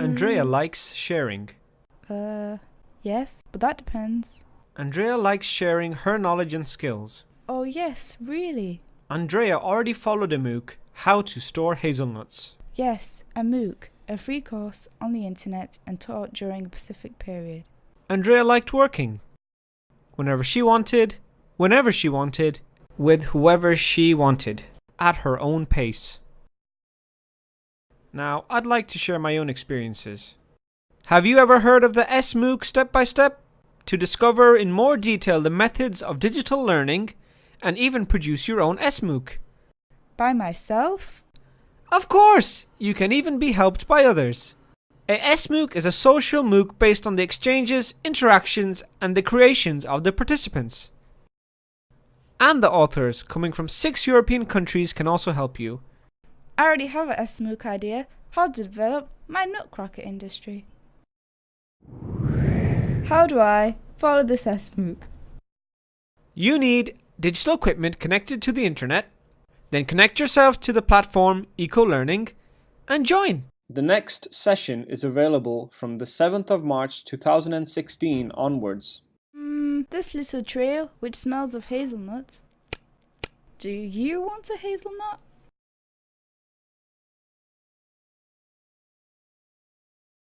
Andrea likes sharing. Uh, yes, but that depends. Andrea likes sharing her knowledge and skills. Oh, yes, really? Andrea already followed a MOOC, How to Store Hazelnuts. Yes, a MOOC, a free course on the internet and taught during a Pacific period. Andrea liked working. Whenever she wanted, whenever she wanted, with whoever she wanted, at her own pace. Now, I'd like to share my own experiences. Have you ever heard of the SMOOC step by step? To discover in more detail the methods of digital learning and even produce your own SMOOC. By myself? Of course! You can even be helped by others. A SMOOC is a social MOOC based on the exchanges, interactions, and the creations of the participants. And the authors, coming from six European countries, can also help you. I already have a SMOOC idea how to develop my nutcracker industry. How do I follow this SMOOC? You need digital equipment connected to the internet, then connect yourself to the platform EcoLearning and join. The next session is available from the 7th of March 2016 onwards. Hmm, this little trail which smells of hazelnuts. Do you want a hazelnut?